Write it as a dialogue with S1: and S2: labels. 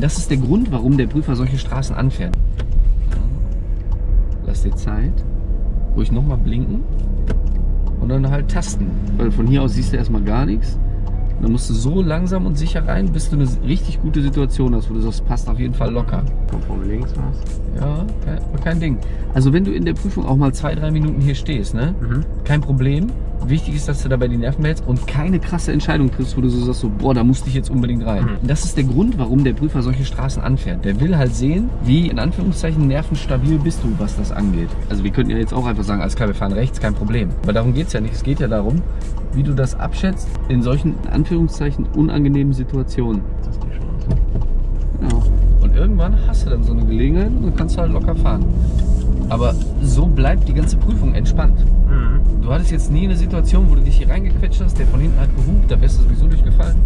S1: Das ist der Grund, warum der Prüfer solche Straßen anfährt. Lass dir Zeit. Ruhig nochmal blinken. Und dann halt tasten. Weil von hier aus siehst du erstmal gar nichts. Und dann musst du so langsam und sicher rein, bis du eine richtig gute Situation hast, wo du sagst, passt auf jeden Fall locker.
S2: Kommt von links was?
S1: Ja, kein, kein Ding. Also wenn du in der Prüfung auch mal zwei, drei Minuten hier stehst, ne?
S2: Mhm.
S1: Kein Problem. Wichtig ist, dass du dabei die Nerven behältst und keine krasse Entscheidung triffst, wo du so sagst, so, boah, da musste ich jetzt unbedingt rein.
S2: Mhm.
S1: Das ist der Grund, warum der Prüfer solche Straßen anfährt. Der will halt sehen, wie in Anführungszeichen nervenstabil bist du, was das angeht. Also wir könnten ja jetzt auch einfach sagen, alles klar, wir fahren rechts, kein Problem. Aber darum geht es ja nicht. Es geht ja darum, wie du das abschätzt in solchen, in Anführungszeichen, unangenehmen Situationen.
S2: Das ist die Chance.
S1: Genau. Und irgendwann hast du dann so eine Gelegenheit und dann kannst du halt locker fahren. Aber so bleibt die ganze Prüfung entspannt.
S2: Mhm.
S1: Du hattest jetzt nie eine Situation, wo du dich hier reingequetscht hast, der von hinten hat gehupt, da wärst du sowieso durchgefallen.